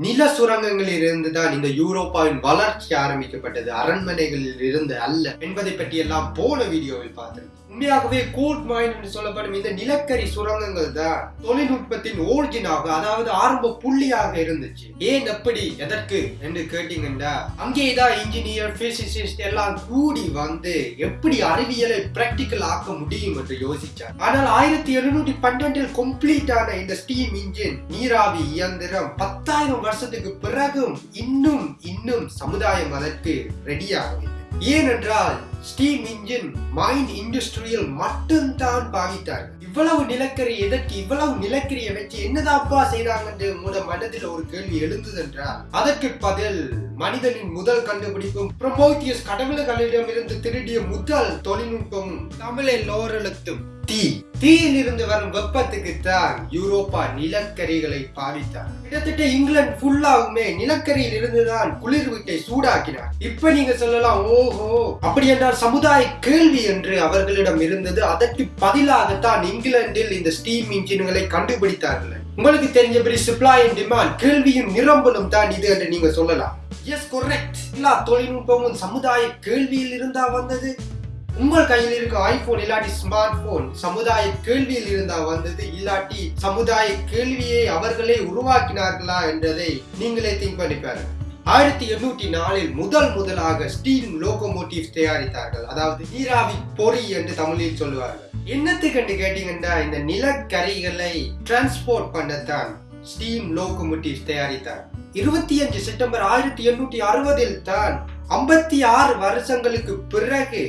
நில சுரங்கங்களில் இருந்துதான் இந்த யூரோப்பாவின் வளர்ச்சி ஆரம்பிக்கப்பட்டது. அரண்மனைகளில் இருந்து அல்ல. என்பதை பற்றி எல்லாம் போன வீடியோவில் பார்த்தோம் உண்மையாகவே கோல்ட் மைன் என்று சொல்லப்படும் இந்த நிலக்கரி சுரங்கங்கள் தான் தொழில்நுட்பத்தின் ஓரிஜினாக அதாவது ஆரம்ப புள்ளியாக இருந்துச்சு. ஏன் எப்படி எதற்கு என்று கேட்டீங்கன்னா அங்கேதான் இன்ஜினியர் பிசிசிஸ்ட் எல்லாம் கூடி வந்து எப்படி அறிவியலை பிராக்டிக்கல் ஆக்க முடியும் என்று யோசிச்சார் ஆனால் ஆயிரத்தி எழுநூற்றி பன்னெண்டில் கம்ப்ளீட் ஆன இந்த ஸ்டீம் இன்ஜின் நீராவி இயந்திரம் பத்தாயிரம் வருஷத்துக்கு பிறகும் இன்னும் இன்னும் சமுதாயம் அதற்கு ரெடியாகவில்லை ஏனென்றால் ஸ்டீம் இன்ஜின் மைன் இண்டஸ்ட்ரியில் மட்டும்தான் பாவித்தார்கள் இவ்வளவு நிலக்கரி எதற்கு இவ்வளவு நிலக்கரியை வச்சு என்னதாப்பா செய்றாங்கன்னு உங்களோட மனதில் ஒரு கேள்வி எழுந்தது என்றால் அதற்கு பதில் மனிதனின் முதல் கண்டுபிடிப்பும் ப்ரொமோத்தியஸ் கடவுள்களிடமிருந்து திருடிய முதல் தொழில்நுட்பமும் தமிழில் லோரெழுத்தும். தீ. தீயில் இருந்து வரும் வெப்பத்துக்கு தான் யூரோப்பா நிலக்கரிகளை பாவித்தார் கிட்டத்தட்ட இங்கிலாந்து ஃபுல்லாவுமே நிலக்கரியில் இருந்துதான் குளிர் வீட்டை சூடாக்கினார். இப்ப நீங்க சொல்லலாம் ஓஹோ. அப்படி என்றால் சமுதாய கேள்வி என்று அவர்களிடம் இருந்தது. அதற்கு பதிலாகத்தான் இங்கிலாந்தில் இந்த ஸ்டீம் இன்ஜின்களை கண்டுபிடித்தார்கள். உங்களுக்கு தெரிஞ்சபடி சப்ளை அண்ட் டிமாண்ட் கேள்வியும் நிரம்பலும் தான் இது என்று நீங்க சொல்லலாம். எஸ் கொரெக்ட் எல்லா தொழில்நுட்பமும் சமுதாய கேள்வியில் இருந்தா வந்தது. உங்கள் கையில் இருக்க ஐபோன் இல்லாட்டி ஸ்மார்ட் போன் சமுதாய கேள்வியில் இருந்தா வந்தது. இல்லாட்டி சமுதாய கேள்வியை அவர்களே உருவாக்கினார்களா என்றதை நீங்களே திங்க் பண்ணி பாருங்க. ஆயிரத்தி எண்ணூற்றி நாலில் முதல் முதலாக ஸ்டீல் லோகோமோட்டிவ் தயாரித்தார்கள். அதாவது நீராவி பொறி என்று தமிழில் சொல்லுவார்கள். என்னத்துக்கு கேட்டீங்கன்னா இந்த நிலக்கரிகளை டிரான்ஸ்போர்ட் பண்ணத்தான். ஸ்டீம் லோகோமோட்டிவ் தயாரித்தார். இருபத்தி அஞ்சு செப்டம்பர் ஆயிரத்தி எண்ணூற்றி அறுபதில் தான் ஐம்பத்தி ஆறு வருஷங்களுக்கு பிறகு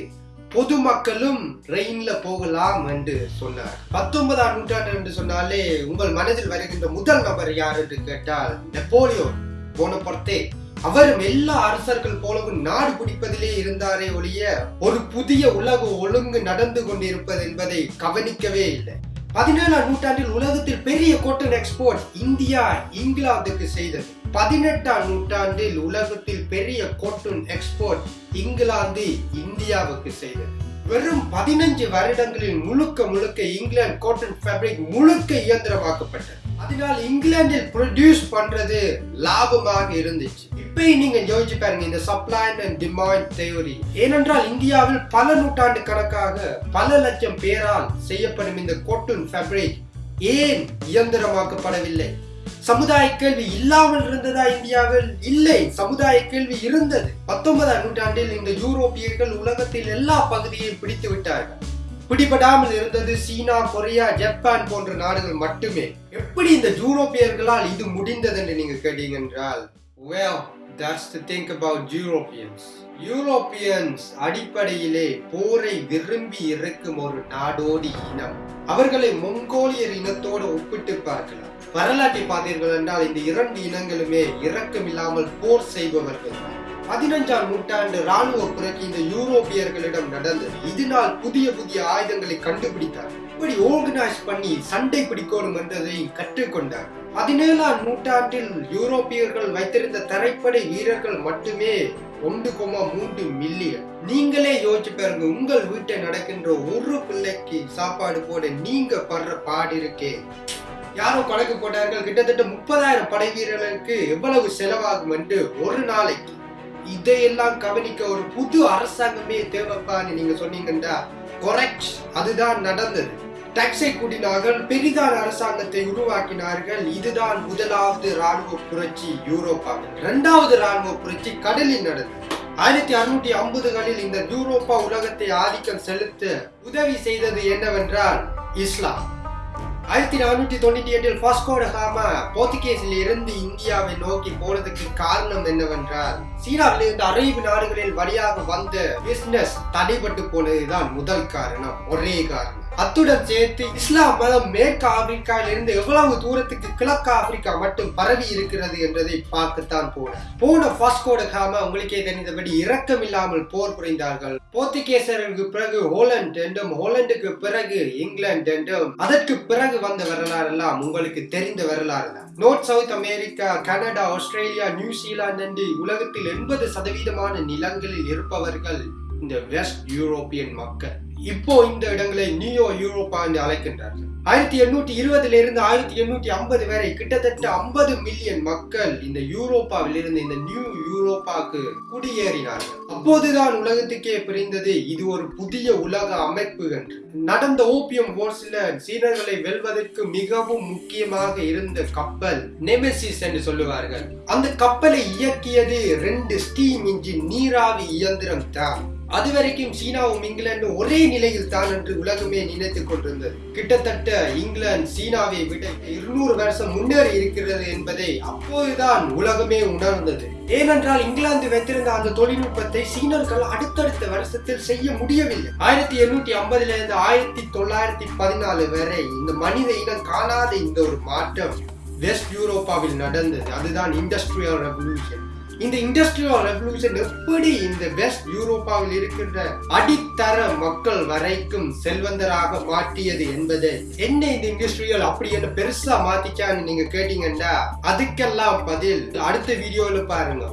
பொதுமக்களும் ரெயின்ல போகலாம் என்று சொன்னார். பத்தொன்பதாம் நூற்றாண்டு என்று சொன்னாலே உங்கள் மனதில் வருகின்ற முதல் நபர் யார் என்று கேட்டால் நெப்போலியோன் போனபொர்த்தே. அவரும் எல்லா அரசர்கள் போலவும் நாடு பிடிப்பதிலே இருந்தாரே ஒழிய ஒரு புதிய உலக ஒழுங்கு நடந்து கொண்டிருப்பது என்பதை கவனிக்கவே இல்லை. பதினேழாம் நூற்றாண்டில் உலகத்தில் பெரிய கோட்டன் எக்ஸ்போர்ட் இந்தியா இங்கிலாந்துக்கு செய்தது. பதினெட்டாம் நூற்றாண்டில் உலகத்தில் பெரிய கோட்டன் எக்ஸ்போர்ட் இங்கிலாந்து இந்தியாவுக்கு செய்தது. வெறும் பதினஞ்சு வருடங்களில் முழுக்க முழுக்க இங்கிலாந்து காட்டன் ஃபேப்ரிக் முழுக்க இயந்திரமாக்கப்பட்டது. அதனால் இங்கிலாந்தில் ப்ரொடியூஸ் பண்றது லாபமாக இருந்துச்சு. இப்பயும் நீங்க யோசிச்சு பாருங்க இந்த சப்ளை அண்ட் டிமாண்ட் தேவரி ஏனென்றால் இந்தியாவில் பல நூற்றாண்டு கணக்காக பல லட்சம் பேரால் செய்யப்படும் இந்த கோட்டன் ஃபேப்ரிக் ஏன் இயந்திரமாக்கப்படவில்லை? சமுதாய கேள்வி இல்லாமல் இருந்ததா இந்தியாவில்? இல்லை சமுதாய கேள்வி இருந்தது. பத்தொன்பதாம் நூற்றாண்டில் இந்த யூரோப்பியர்கள் உலகத்தில் எல்லா பகுதியையும் பிடித்து விட்டார்கள். பிடிபடாமல் இருந்தது சீனா கொரியா ஜப்பான் போன்ற நாடுகள் மட்டுமே. எப்படி இந்த யூரோப்பியர்களால் இது முடிந்தது என்று நீங்க கேட்டீங்க என்றால் well that's the thing about Europeans. Europeans அடிப்படையிலே போரை விரும்பி இருக்கும் ஒரு நாடோடி இனம். அவர்களை மொங்கோலியர் இனத்தோடு ஒப்பிட்டு பார்க்கலாம். வரலாற்றை பார்த்தீர்கள் என்றால் இந்த இரண்டு இனங்களுமே இரக்கம் இல்லாமல் போர் செய்பவர்கள் தான். பதினஞ்சாம் நூற்றாண்டு ராணுவ புரட்சி இந்த யூரோப்பியர்களிடம் நடந்தது இதனால் புதிய புதிய ஆயுதங்களை கண்டுபிடித்தார். இப்படி ஆர்கனைஸ் பண்ணி சண்டை பிடிக்கணும் என்றதை கற்றுக்கொண்டார். பதினேழாம் நூற்றாண்டில் யூரோப்பியர்கள் வைத்திருந்த தரைப்படை வீரர்கள் மட்டுமே ஒன்று கோமா மூன்று மில்லியன். நீங்களே யோசிச்சு பாருங்க உங்கள் வீட்டை நடக்கின்ற ஒரு பிள்ளைக்கு சாப்பாடு போட நீங்க படுற பாடு இருக்கே. யாரோ கொலைக்கு போட்டார்கள் கிட்டத்தட்ட முப்பதாயிரம் படை வீரர்களுக்கு எவ்வளவு செலவாகும் என்று ஒரு நாளைக்கு இதையெல்லாம் கவனிக்க ஒரு புது அரசாங்கமே தேவைப்பான்னு நீங்க சொன்னீங்கன்னா கொரெக்ட் அதுதான் நடந்தது. டக்ஸை கூட்டினார்கள் பெரிதான அரசாங்கத்தை உருவாக்கினார்கள். இதுதான் முதலாவது ராணுவ புரட்சி யூரோப்பாவில். இரண்டாவது ராணுவ புரட்சி கடலில் நடந்தது. ஆயிரத்தி அறுநூற்றி ஐம்பதுகளில் இந்த யூரோப்பா உலகத்தை ஆதிக்கம் செலுத்த உதவி செய்தது என்னவென்றால் இஸ்லாம். ஆயிரத்தி நானூற்றி தொண்ணூற்றி எட்டில் பாஸ்கோட காமா போர்த்துகேஸில் இருந்து இந்தியாவை நோக்கி போனதுக்கு காரணம் என்னவென்றால் சீனாவில் இருந்து அரேபு நாடுகளில் வழியாக வந்த பிசினஸ் தடைபட்டு போனதுதான் முதல் காரணம் ஒரே காரணம். அத்துடன் சேர்த்து இஸ்லாம் மதம் மேற்கு ஆப்பிரிக்காவிலிருந்து எவ்வளவு தூரத்துக்கு கிழக்கு ஆப்பிரிக்கா மட்டும் பரவி இருக்கிறது என்றதை பார்க்கத்தான் போன போன பாஸ்கோட காம உங்களுக்கே தெரிந்தபடி இரக்கம் இல்லாமல் போர் புரிந்தார்கள். போர்த்துகேசருக்கு பிறகு ஹோலண்ட் என்றும் ஹோலண்டுக்கு பிறகு இங்கிலாந்து என்றும் அதற்கு பிறகு வந்த வரலாறு எல்லாம் உங்களுக்கு தெரிந்த வரலாறு தான். North south America Canada Australia New Zealand என்று உலகத்தில் எண்பது சதவீதமான நிலங்களில் இருப்பவர்கள் இந்த வெஸ்ட் யூரோப்பியன் மக்கள். இப்போ இந்த இடங்களை நியூயோ யூரோப்பா என்று அழைக்கின்றார்கள். ஆயிரத்தி எண்ணூற்றி இருபதுல இருந்து ஆயிரத்தி எண்ணூற்றி ஐம்பது வரை கிட்டத்தட்ட ஐம்பது மில்லியன் மக்கள் இந்த யூரோப்பாவில் இருந்து இந்த நியூ யூரோப்பாக்கு குடியேறினார்கள். அப்போதுதான் உலகத்துக்கே புரிந்தது இது ஒரு புதிய உலக அமைப்பு என்று. நடந்த ஓபியம் போர்ஸ்ல சீனர்களை வெல்வதற்கு மிகவும் முக்கியமாக இருந்த கப்பல் நெமெசிஸ் என்று சொல்லுவார்கள். அந்த கப்பலை இயக்கியது ரெண்டு ஸ்டீம் இன்ஜின் நீராவி இயந்திரம் தான். அது வரைக்கும் சீனாவும் இங்கிலாந்தும் ஒரே நிலையில் தான் என்று உலகமே நினைத்துக் கொண்டிருந்தது. கிட்டத்தட்ட இங்கிலாந்து சீனாவை விட இருநூறு வருஷம் முன்னேறி இருக்கிறது என்பதை அப்போதுதான் உலகமே உணர்ந்தது. ஏனென்றால் இங்கிலாந்து வைத்திருந்த அந்த தொழில்நுட்பத்தை சீனர்கள் அடுத்தடுத்த வருஷத்தில் செய்ய முடியவில்லை. ஆயிரத்தி எண்ணூற்றி ஐம்பதுல இருந்து ஆயிரத்தி தொள்ளாயிரத்தி பதினாலு வரை இந்த மனித இனம் காணாத இந்த ஒரு மாற்றம் வெஸ்ட் யூரோப்பாவில் நடந்தது. அதுதான் இண்டஸ்ட்ரியல் ரெவல்யூஷன் இந்த இண்டஸ்ட்ரியல் ரெவல்யூஷன் எப்படி இந்த வெஸ்ட் யூரோப்பாவில் இருக்கின்ற அடித்தர மக்கள் வரைக்கும் செல்வந்தராக மாற்றியது என்பது? என்ன இந்த இண்டஸ்ட்ரியல் அப்படி என்ன பெருசா மாத்திச்சான்னு நீங்க கேட்டீங்கன்னா அதுக்கெல்லாம் பதில் அடுத்த வீடியோல பாருங்க.